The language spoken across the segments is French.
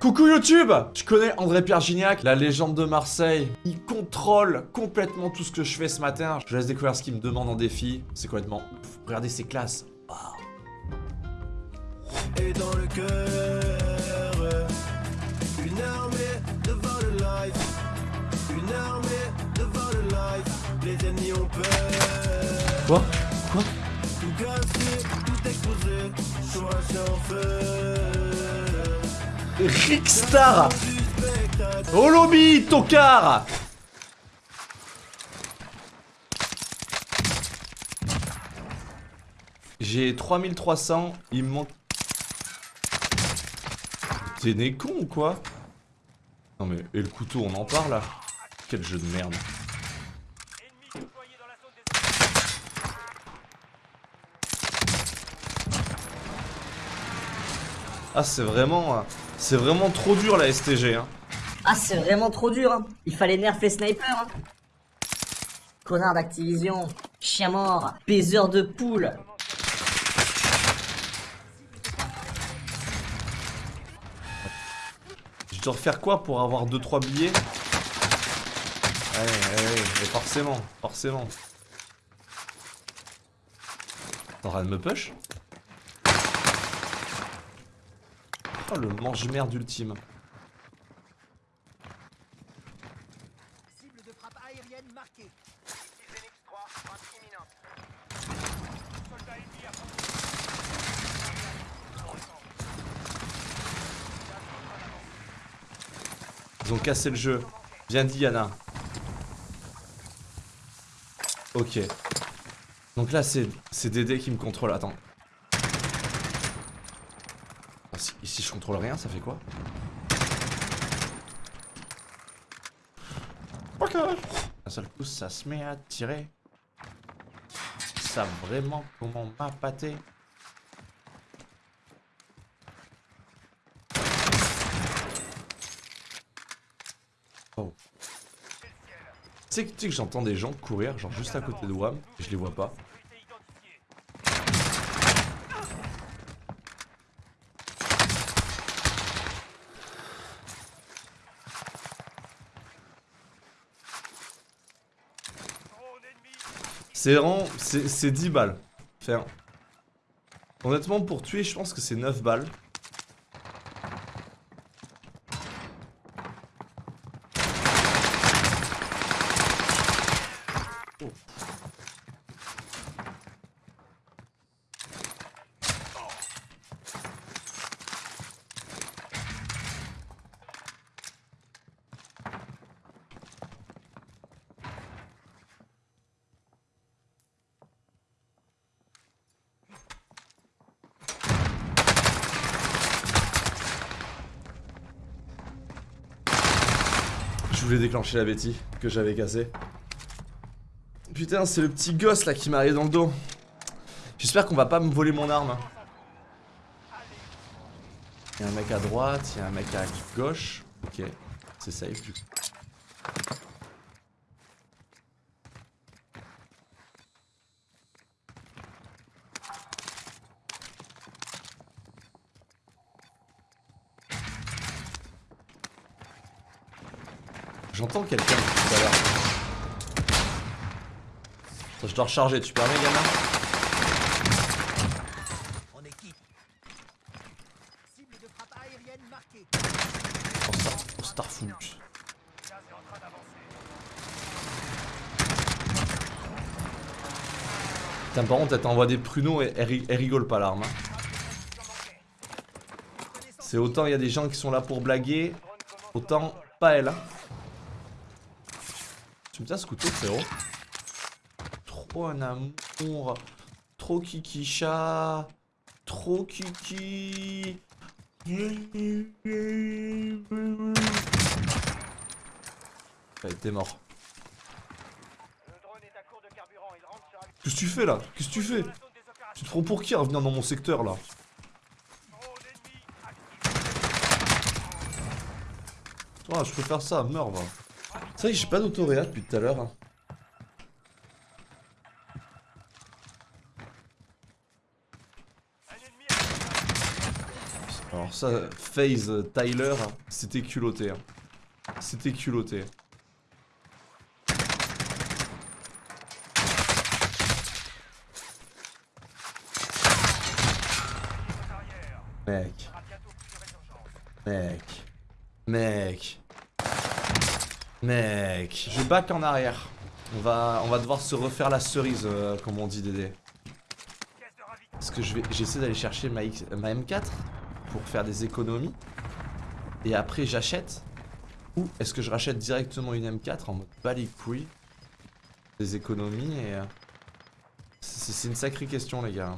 Coucou YouTube Je connais André Pierre Gignac, la légende de Marseille. Il contrôle complètement tout ce que je fais ce matin. Je laisse découvrir ce qu'il me demande en défi. C'est complètement... Regardez ses classes. Et dans le cœur, une armée devant le life, une armée devant le life, les ennemis ont peur. Quoi? Rickstar Au lobby, tocard J'ai 3300, il me manque... T'es né con ou quoi? Non mais, et le couteau, on en parle là? Quel jeu de merde. Ah c'est vraiment... euh, C'est vraiment trop dur la STG hein. Ah, c'est vraiment trop dur, hein. Il fallait nerf les snipers, hein. Connard d'Activision, chien mort, baiser de poule. Je dois refaire quoi pour avoir 2-3 billets? Ouais, ouais, ouais, mais forcément, forcément. T'es en train de me push? Oh le mange-merde ultime. Cible de frappe aérienne marquée. Phoenix 3, frappe imminente. Soldat ennemi à Ils ont cassé le jeu. Bien dit Yana. Ok. Donc là c'est c'est Dédé qui me contrôle. Attends. Ah, Si, si je contrôle rien, ça fait quoi Ok. Un seul coup, ça se met à tirer. Ça vraiment comment m'appâter. Oh. Tu sais que, tu sais que j'entends des gens courir, genre juste à côté de WAM, et je les vois pas. C'est vraiment... C'est c'est 10 balles. Honnêtement, pour tuer, je pense que c'est 9 balles. Voulais déclencher la Betty que j'avais cassée. Putain, c'est le petit gosse là qui m'a arrivé dans le dos. J'espère qu'on va pas me voler mon arme. Il y a un mec à droite, il y a un mec à gauche. Ok, c'est safe du coup. J'entends quelqu'un tout à l'heure. Je dois recharger, tu permets gamin? En équipe. Cible de frappe aérienne marquée. Oh, oh. Putain, par contre, elle t'envoie des pruneaux et elle, ri- elle rigole pas l'arme. hein. C'est autant il y a des gens qui sont là pour blaguer, autant pas elle. Tu me tiens ce couteau, frérot Trop un amour. Trop kiki chat. Trop kiki. Ouais, t'es mort. Qu'est-ce que tu fais là? Qu'est-ce que tu fais? Tu te prends pour qui à revenir dans mon secteur là? Ah, je peux faire ça, meurs va. C'est vrai que j'ai pas d'autoréa depuis tout à l'heure. hein. Alors. Ça, euh, Tyler, c'était culotté. hein. C'était culotté. Mec. Mec. Mec. Mec. Je back en arrière. On va, on va devoir se refaire la cerise, euh, comme on dit Dédé. Parce que j'essaie d'aller chercher ma, X- ma M4 pour faire des économies. Et après j'achète. Ou est-ce que je rachète directement une M4 en mode Des économies et... euh, C'est c'est une sacrée question les gars.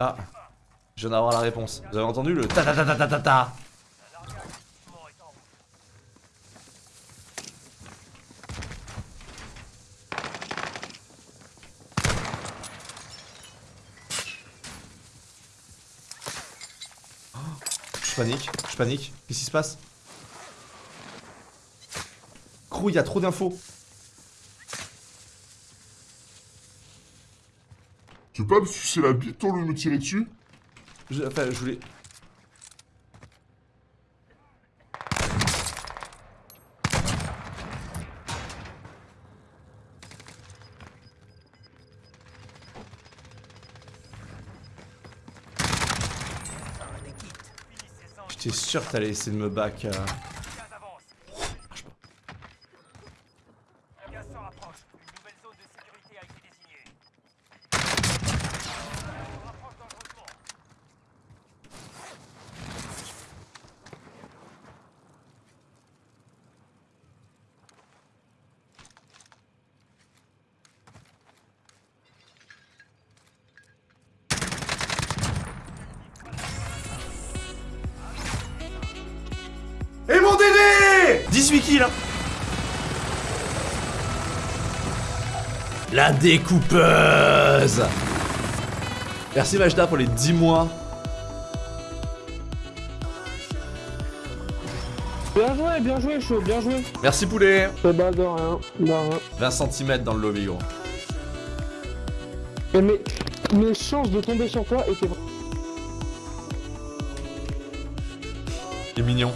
Ah Je viens d'avoir la réponse. Vous avez entendu le ta ta ta ta ta ta ta Je panique, je panique. Qu'est-ce qui se passe? Crew, il y a trop d'infos. Tu veux pas me sucer la bite lieu de me tirer dessus Je, enfin, je voulais. J'étais sûr que t'allais essayer de me back. euh. Et mon Dédé 18 kills hein. La découpeuse Merci Majda pour les 10 mois. Bien joué, bien joué, chaud, bien joué. Merci poulet Eh bah, de rien, de rien. 20 cm dans le lobby gros. Et mes, mes chances de tomber sur toi étaient Il est mignon.